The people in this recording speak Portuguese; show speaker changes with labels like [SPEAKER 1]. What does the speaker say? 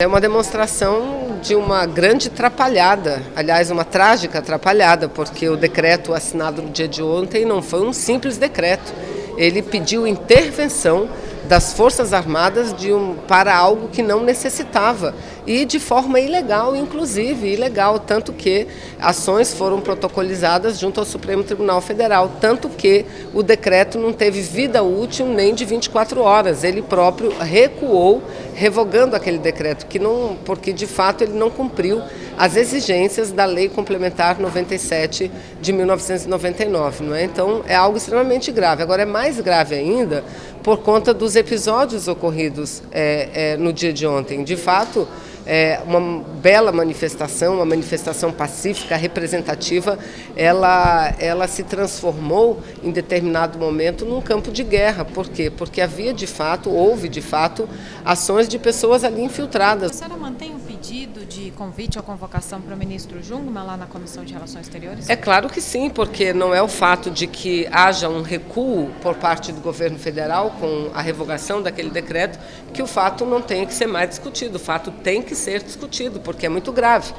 [SPEAKER 1] É uma demonstração de uma grande atrapalhada, aliás, uma trágica atrapalhada, porque o decreto assinado no dia de ontem não foi um simples decreto. Ele pediu intervenção das Forças Armadas um, para algo que não necessitava e de forma ilegal, inclusive, ilegal, tanto que ações foram protocolizadas junto ao Supremo Tribunal Federal, tanto que o decreto não teve vida útil nem de 24 horas, ele próprio recuou, revogando aquele decreto, que não, porque de fato ele não cumpriu as exigências da Lei Complementar 97 de 1999, não é? Então é algo extremamente grave. Agora é mais grave ainda por conta dos episódios ocorridos é, é, no dia de ontem. De fato, é, uma bela manifestação, uma manifestação pacífica, representativa, ela, ela se transformou em determinado momento num campo de guerra. Por quê? Porque havia de fato, houve de fato, ações de pessoas ali infiltradas.
[SPEAKER 2] A senhora mantém o pedido de convite ou convocação para o ministro Jungmann lá na Comissão de Relações Exteriores?
[SPEAKER 1] É claro que sim, porque não é o fato de que haja um recuo por parte do governo federal com a revogação daquele decreto que o fato não tem que ser mais discutido. O fato tem que ser discutido, porque é muito grave.